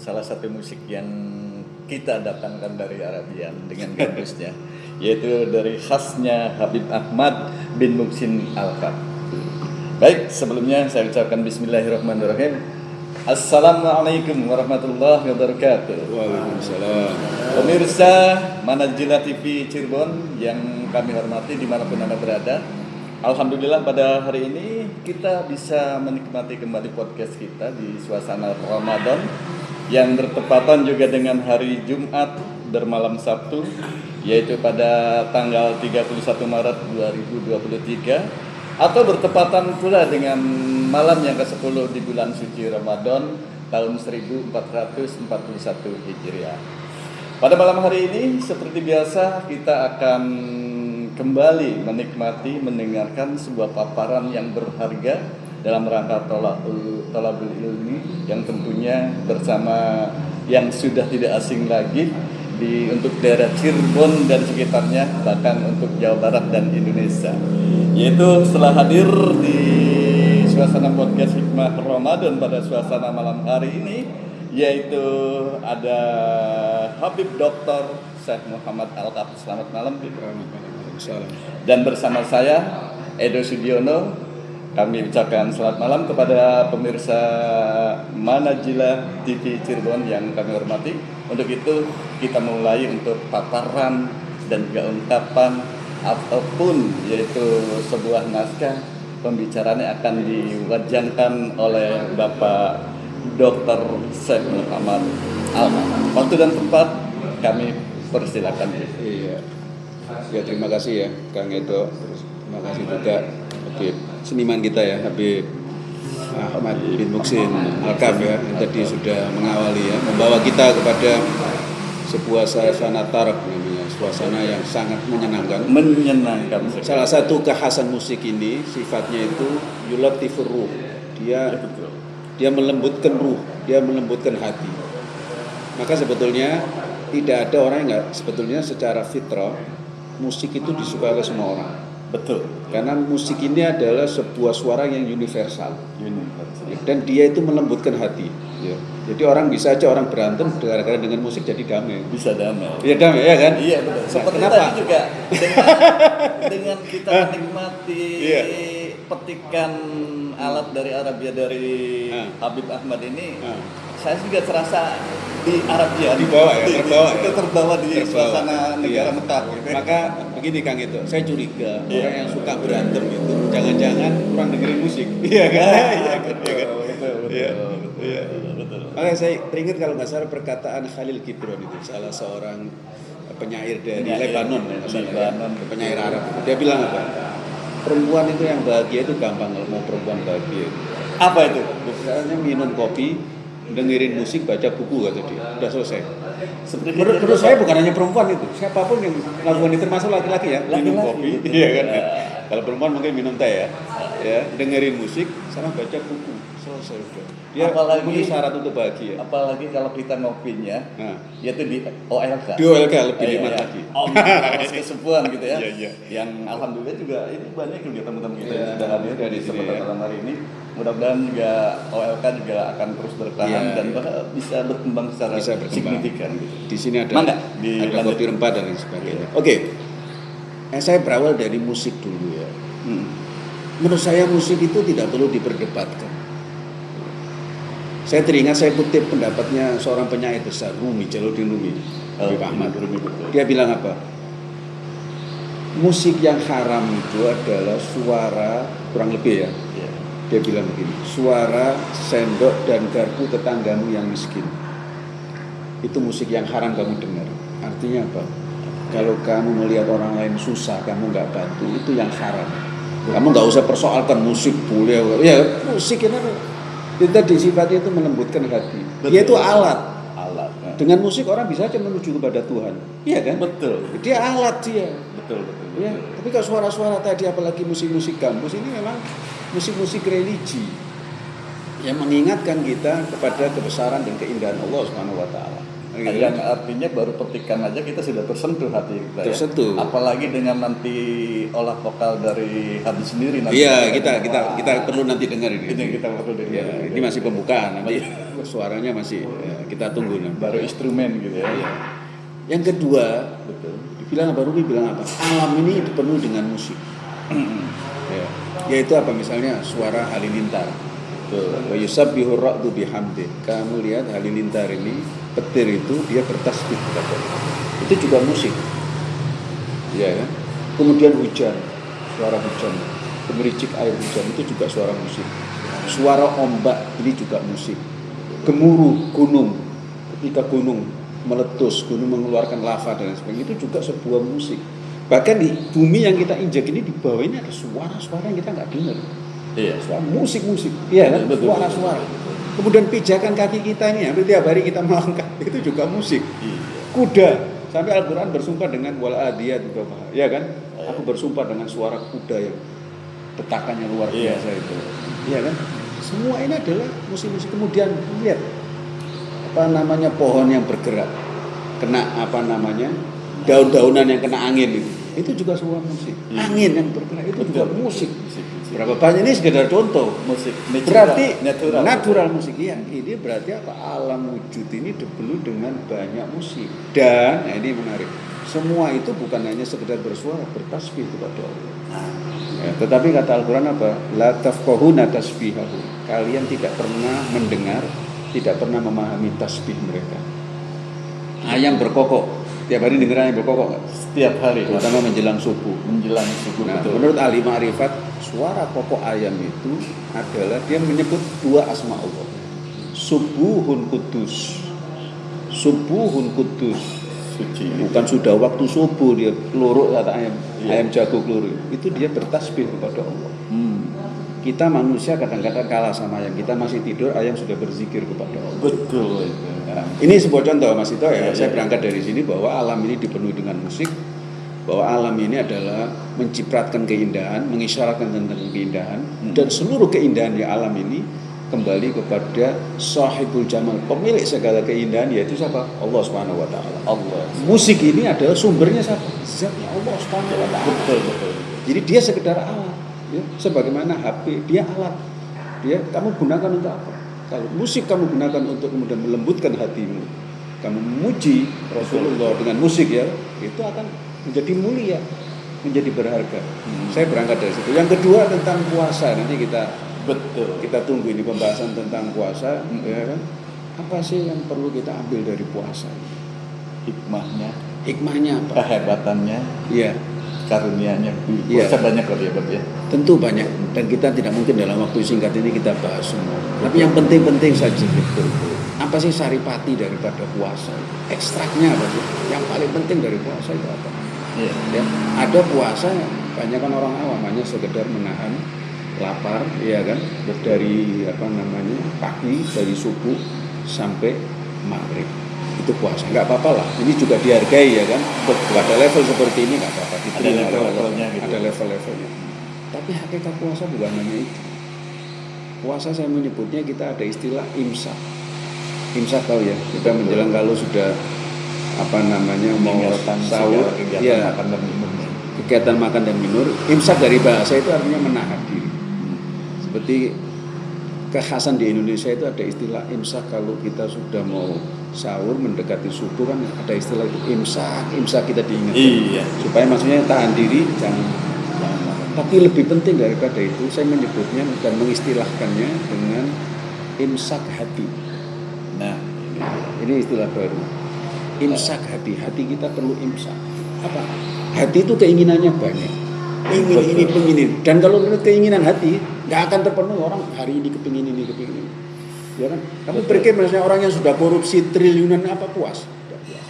salah satu musik yang kita datangkan dari Arabian dengan gambusnya, yaitu dari khasnya Habib Ahmad bin Muksin Al-Kab. Baik, sebelumnya saya ucapkan Bismillahirrahmanirrahim. Assalamualaikum warahmatullahi wabarakatuh. Waalaikumsalam. Pemirsa Manajila TV Cirebon yang kami hormati di mana pun anda berada. Alhamdulillah pada hari ini kita bisa menikmati kembali podcast kita di suasana Ramadan yang bertepatan juga dengan hari Jumat bermalam Sabtu yaitu pada tanggal 31 Maret 2023 atau bertepatan pula dengan malam yang ke-10 di bulan suci Ramadan tahun 1441 Hijriah. Pada malam hari ini seperti biasa kita akan kembali menikmati mendengarkan sebuah paparan yang berharga dalam rangka tolabul, ilmi yang tentunya bersama yang sudah tidak asing lagi di untuk daerah Cirebon dan sekitarnya bahkan untuk Jawa Barat dan Indonesia yaitu setelah hadir di suasana podcast Hikmah Ramadan pada suasana malam hari ini yaitu ada Habib Dr. Syekh Muhammad Al-Kaf. Selamat malam Dan bersama saya Edo Sudiono kami ucapkan selamat malam kepada pemirsa Manajila TV Cirebon yang kami hormati. Untuk itu kita mulai untuk paparan dan juga ungkapan ataupun yaitu sebuah naskah pembicaraannya akan diwajangkan oleh Bapak Dr. Syekh Muhammad Al. Waktu dan tempat kami persilakan. Iya. Ya terima kasih ya Kang Edo. Terima kasih juga Habib seniman kita ya Habib Ahmad bin Muksin Alkaf ya yang tadi sudah mengawali ya membawa kita kepada sebuah suasana taraf namanya suasana yang sangat menyenangkan. Menyenangkan. Salah satu kekhasan musik ini sifatnya itu yulatifur ruh. Dia Ya, dia melembutkan ruh dia melembutkan hati. Maka sebetulnya tidak ada orang yang nggak sebetulnya secara fitrah musik itu disukai oleh semua orang Betul. karena musik ini adalah sebuah suara yang universal Universal. dan dia itu melembutkan hati ya. jadi orang bisa aja orang berantem gara-gara dengan musik jadi damai Bisa damai. ya damai ya kan Iya betul. Seperti kenapa? tadi juga dengan, dengan kita menikmati Iya. petikan alat dari Arabia dari Ah. Habib Ahmad ini, Ah. saya juga terasa di Arabia. Dibawa ya, Di- di- terbawa ya. Terbawa di Terbawa. suasana negara Iya. Mekah. Gitu. maka begini Kang itu saya curiga Iya. orang yang suka berantem itu jangan-jangan kurang dengerin musik iya kan iya kan betul, Iya kan? betul, betul, Iya. betul, Iya. betul. Makanya saya teringat kalau nggak salah perkataan Khalil Gibran itu salah seorang penyair dari Penyair, Lebanon, ya. Lebanon. penyair Arab. Dia bilang apa? Perempuan itu yang bahagia itu gampang kalau mau perempuan bahagia. Apa itu? Misalnya minum kopi, dengerin musik, baca buku kata dia, udah selesai. Seperti Menurut, menurut saya bukan hanya perempuan itu, siapa pun yang melakukan itu termasuk laki-laki ya, minum Laki-laki, kopi, betul. iya kan. Ya. Kalau perempuan mungkin minum teh ya, ya dengerin musik, sama baca buku, selesai udah. Dia Apalagi- memenuhi syarat untuk bahagia. Apalagi kalau kita ngopinya, Nah, yaitu di OLK. di OLK lebih Iya, nikmat iya. lagi. Om Kawas Kesepuan gitu ya. Iya, iya. Yang alhamdulillah juga ini banyak juga teman-teman kita Iya, yang sudah hadir ada di di sini, kesempatan ya. malam hari ini. Mudah-mudahan juga OLK juga akan terus bertahan Iya, dan iya. bahkan bisa berkembang secara Bisa berkembang. signifikan gitu. Di sini ada Mangga, ada dilanjut. kopi rempah dan lain sebagainya. Oke, eh, saya berawal dari musik dulu ya. Hmm. Menurut saya musik itu tidak perlu diperdebatkan. Saya teringat saya kutip pendapatnya seorang penyair besar Rumi Jaludin Rumi, Habib Ahmad. Rumi. Dia bilang apa? Musik yang haram itu adalah suara kurang lebih ya. Iya. Dia bilang begini, suara sendok dan garpu tetanggamu yang miskin. Itu musik yang haram kamu dengar. Artinya apa? Kalau kamu melihat orang lain susah, kamu nggak bantu, itu yang haram. Kamu nggak usah persoalkan musik boleh, ya musik ini itu tadi sifatnya itu melembutkan hati. Dia itu Betul. alat. Alat. Nah, Dengan musik orang bisa aja menuju kepada Tuhan. Iya kan? Betul. Dia alat dia. Betul, betul. betul. Ya, tapi kalau suara-suara tadi apalagi musik-musik kampus ini memang musik-musik religi yang mengingatkan kita kepada kebesaran dan keindahan Allah Subhanahu wa taala. Gitu. Yang artinya baru petikan aja kita sudah tersentuh hati kita. ya. Tersentuh. Apalagi dengan nanti olah vokal dari Habib sendiri nanti. Iya, kita kita kita perlu nanti dengar ini. Ini kita perlu dengar. Ya, ini masih pembukaan nanti suaranya masih ya, kita tunggu nanti. baru instrumen gitu ya. Iya. Yang kedua, Betul. dibilang apa Ruby bilang apa? Alam ini dipenuhi dengan musik. ya. Yaitu apa misalnya suara halilintar. Wa yusabbihu ra'du bihamdi. Kamu lihat halilintar ini, petir itu dia bertasbih kepada. Itu juga musik. Ya kan? Kemudian hujan, suara hujan, gemericik air hujan itu juga suara musik. Suara ombak ini juga musik. Gemuruh gunung, ketika gunung meletus, gunung mengeluarkan lava dan sebagainya itu juga sebuah musik. Bahkan di bumi yang kita injak ini di bawah ini ada suara-suara yang kita nggak dengar. Iya. Suara musik-musik, iya kan? Suara-suara. Kemudian pijakan kaki kita ini, hampir tiap hari kita melangkah itu juga musik. Iya. Kuda, sampai Al-Quran bersumpah dengan wal adiyat juga, ya kan? Aku bersumpah dengan suara kuda yang detakannya luar Iya. biasa itu, iya kan? Semua ini adalah musik-musik. Kemudian lihat apa namanya pohon yang bergerak, kena apa namanya daun-daunan yang kena angin itu, itu juga sebuah musik. Iya. Angin yang bergerak itu juga musik. Berapa banyak ini sekedar contoh. Musik natural. Berarti natural. natural, musik iya. Ini berarti apa? Alam wujud ini dipenuhi dengan banyak musik. Dan nah ini menarik. Semua itu bukan hanya sekedar bersuara, bertasbih kepada Allah. Ya, tetapi kata Al-Quran apa? La tafqahuna tasbihahu. Kalian tidak pernah mendengar, tidak pernah memahami tasbih mereka. Ayam berkokok. Tiap hari dengar ayam berkokok nggak? Setiap hari. Terutama menjelang subuh. menjelang subuh Nah, betul. menurut ahli ma'rifat, suara kokok ayam itu adalah dia menyebut dua asma Allah. Subuhun kudus. Subuhun kudus. suci. Bukan sudah waktu subuh dia keluruk kata ayam, Iya. ayam jago keluruk. Itu dia bertasbih kepada Allah. Hmm. Kita manusia kadang-kadang kalah sama ayam. Kita masih tidur, ayam sudah berzikir kepada Allah. Betul ini sebuah contoh Mas Ito ya. Iya, Saya iya. berangkat dari sini bahwa alam ini dipenuhi dengan musik, bahwa alam ini adalah mencipratkan keindahan, mengisyaratkan tentang keindahan, Hmm. dan seluruh keindahan di alam ini kembali kepada sahibul jamal, pemilik segala keindahan yaitu siapa? Allah Subhanahu wa taala. Allah. Musik ini adalah sumbernya siapa? Zatnya Allah Subhanahu wa taala. Betul betul. Jadi dia sekedar alat, ya. sebagaimana HP dia alat. Dia kamu gunakan untuk apa? Kalau musik kamu gunakan untuk kemudian melembutkan hatimu, kamu memuji Rasulullah dengan musik ya, itu akan menjadi mulia, menjadi berharga. Hmm. Saya berangkat dari situ. Yang kedua tentang puasa nanti kita Betul. kita tunggu ini pembahasan tentang puasa, Hmm. ya kan? Apa sih yang perlu kita ambil dari puasa? Hikmahnya, Hikmahnya apa? kehebatannya, Iya. Karunia-nya. Puasa banyak kali ya, ya. Tentu banyak dan kita tidak mungkin dalam waktu singkat ini kita bahas semua. Tapi yang penting-penting saja betul. Apa sih saripati daripada puasa? Ekstraknya apa sih? Yang paling penting dari puasa itu apa? Iya. Ya, ada puasa banyak kan orang awam hanya sekedar menahan lapar, ya kan? Dari apa namanya pagi dari subuh sampai maghrib itu puasa. Nggak apa-apa lah. Ini juga dihargai ya kan? Pada level seperti ini nggak apa-apa. Ada level-levelnya gitu. ada level-levelnya. Tapi hakikat puasa bukan hanya itu. Puasa saya menyebutnya kita ada istilah imsak. Imsak tahu ya? Kita menjelang kalau sudah apa namanya mau sahur ya. makan dan minum. kegiatan makan dan minum. Imsak dari bahasa itu artinya menahan diri. Seperti kekhasan di Indonesia itu ada istilah imsak kalau kita sudah mau sahur mendekati subuh kan ada istilah itu imsak imsak kita diingatkan Iya. supaya maksudnya tahan diri jangan jangan makan. Tapi lebih penting daripada itu saya menyebutnya dan mengistilahkannya dengan imsak hati. Nah, Ini istilah baru. Imsak hati, hati kita perlu imsak. Apa? Hati itu keinginannya banyak. Ingin ini, pengen ini. Dan kalau menurut keinginan hati, nggak akan terpenuhi orang hari ini kepingin ini, kepingin ini. Ya kan? Kamu Betul. pikir misalnya orang yang sudah korupsi triliunan apa puas? Tidak puas.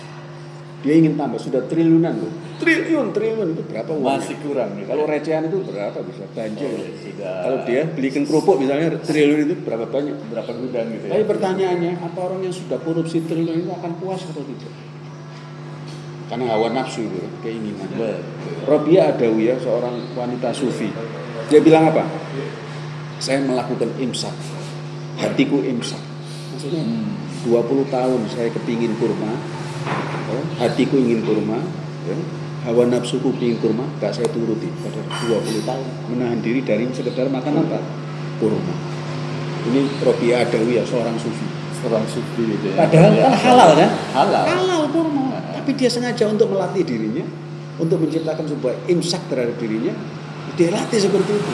Dia ingin tambah, sudah triliunan loh. Triliun, triliun itu berapa uangnya? masih kurang gitu. Kalau recehan itu berapa bisa banjir? Oh, sudah. Kalau dia belikan kerupuk misalnya triliun itu berapa banyak? berapa gudang gitu ya. Tapi pertanyaannya, apa orang yang sudah korupsi triliun itu akan puas atau tidak? Karena hawa nafsu itu, keinginan. Robiah Adawiyah, seorang wanita sufi. Dia bilang apa? Saya melakukan imsak. Hatiku imsak. Maksudnya, Hmm. 20 tahun saya kepingin kurma, ya, hatiku ingin kurma, ya, hawa nafsuku ingin kurma, gak saya turuti pada 20 tahun menahan diri dari sekedar makan apa? Kurma. Ini Robi Adawi ya seorang sufi. Seorang sufi gitu ya. Padahal Ya, kan halal kan? Halal. Halal kurma. Tapi dia sengaja untuk melatih dirinya, untuk menciptakan sebuah imsak terhadap dirinya, dia latih seperti itu.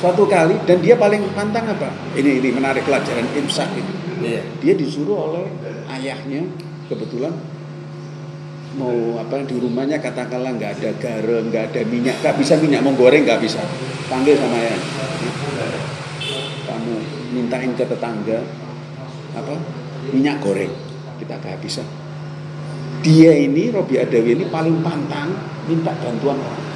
Suatu kali dan dia paling pantang apa? Ini ini menarik pelajaran imsak ini. Iya. Dia disuruh oleh ayahnya kebetulan mau apa di rumahnya katakanlah nggak ada garam, nggak ada minyak, nggak bisa minyak mau goreng nggak bisa. Panggil sama ayah. Kamu mintain ke tetangga apa minyak goreng kita kehabisan. Dia ini Robi Adawi ini paling pantang minta bantuan orang.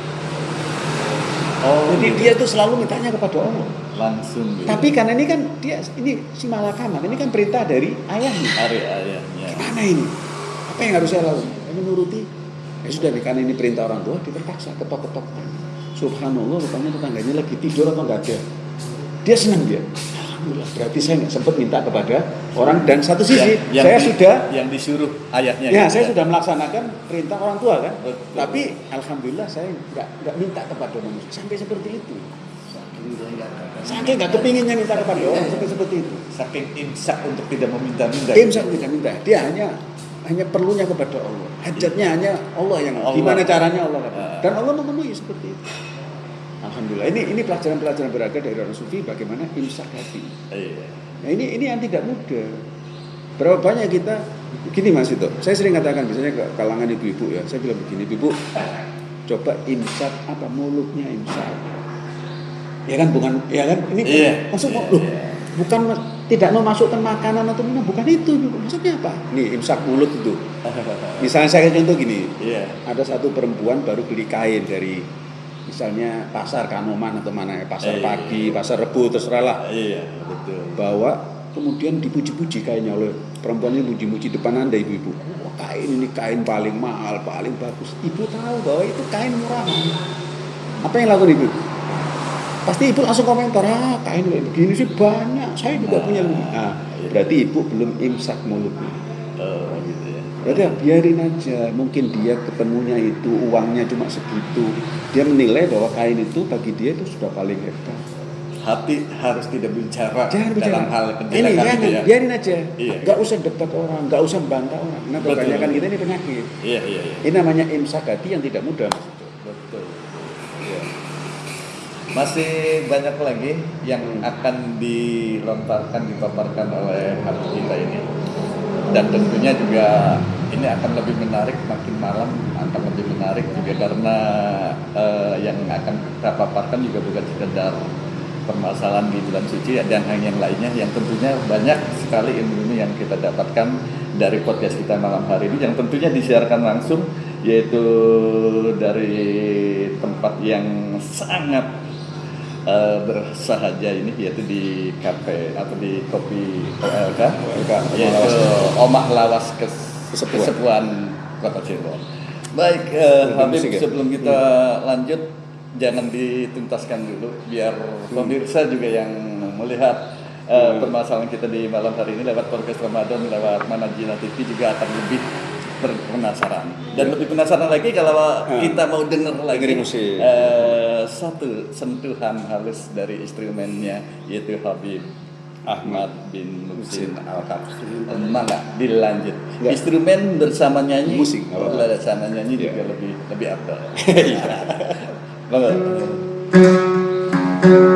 Oh, Jadi dia tuh selalu mintanya kepada Allah. langsung gitu. Tapi karena ini kan dia ini si malakaman, ini kan perintah dari ayahnya. hari ayahnya. Gimana ini? Apa yang harus saya lakukan? Saya menuruti. Ya sudah karena ini perintah orang tua, dia terpaksa ketok-ketok. Subhanallah, rupanya tetangganya lagi tidur atau enggak ada. Dia senang dia. Alhamdulillah, berarti saya nggak sempat minta kepada orang dan satu sisi Yang- yang saya di- sudah yang disuruh ayahnya. ya gitu saya sudah melaksanakan perintah orang tua kan. Betul. Tapi alhamdulillah saya nggak nggak minta kepada manusia sampai seperti itu. Saking nggak kepinginnya minta kepada orang sampai seperti itu. Saking imsak untuk tidak meminta-minta. Dia bisa tidak minta. Dia hanya hanya perlunya kepada Allah. Hajatnya hanya Allah yang Allah. gimana caranya Allah kata. Ah. Dan Allah memenuhi seperti itu. Alhamdulillah. Ini ini pelajaran-pelajaran berharga dari orang sufi bagaimana imsak hati. Iya. Nah ini ini yang tidak mudah. Berapa banyak kita gini Mas itu. Saya sering katakan misalnya ke kalangan ibu-ibu ya. Saya bilang begini, ibu coba imsak apa mulutnya imsak. Ya kan bukan ya kan ini Iya. maksud Iya, loh, iya. bukan tidak memasukkan makanan atau minum bukan itu maksudnya apa? Nih imsak mulut itu. Misalnya saya contoh gini, Iya. ada satu perempuan baru beli kain dari misalnya pasar Kanoman atau mana ya pasar Iya. pagi, pasar Rebu terserah lah. Iya, betul. bawa kemudian dipuji-puji kainnya oleh perempuan ini puji-puji depan anda ibu-ibu. Wah, kain ini kain paling mahal paling bagus. Ibu tahu bahwa itu kain murah. Apa yang lakukan ibu? Pasti ibu langsung komentar ah kain kayak begini sih banyak. Saya juga Nah, punya. lebih nah iya. berarti ibu belum imsak mulutnya. Oh, gitu ya. ya, biarin aja mungkin dia ketemunya itu uangnya cuma segitu dia menilai bahwa kain itu bagi dia itu sudah paling hebat Hati harus tidak bicara Jangan bicara. dalam hal ini itu ya. biarin aja. Iya. Gak usah debat orang, gak usah bantah orang. Nah kebanyakan kita ini penyakit. Iya, iya, iya. Ini namanya imsak hati yang tidak mudah. Betul. Iya. Masih banyak lagi yang akan dilontarkan, dipaparkan oleh hati kita ini. Dan tentunya juga ini akan lebih menarik makin malam akan lebih menarik juga karena eh, yang akan kita paparkan juga bukan sekedar permasalahan di bulan suci dan yang lainnya yang tentunya banyak sekali ilmu yang kita dapatkan dari podcast kita malam hari ini yang tentunya disiarkan langsung yaitu dari tempat yang sangat eh, bersahaja ini yaitu di kafe atau di kopi OLK OLK, yaitu Omah Lawas Kes Kesepuan. Kesepuan Kota Cirebon. Baik, Lebih Habib ya? sebelum kita lanjut jangan dituntaskan dulu biar pemirsa juga yang melihat Hmm. permasalahan kita di malam hari ini lewat podcast Ramadan lewat Manajina TV juga akan lebih berpenasaran dan lebih penasaran lagi kalau Hmm. kita mau dengar lagi Dengerin musik. eh, satu sentuhan halus dari instrumennya yaitu Habib Ahmad bin Musin al Mana dilanjut Ya. instrumen bersama nyanyi Musik, bersama nyanyi Ya. juga lebih lebih abdul Iya.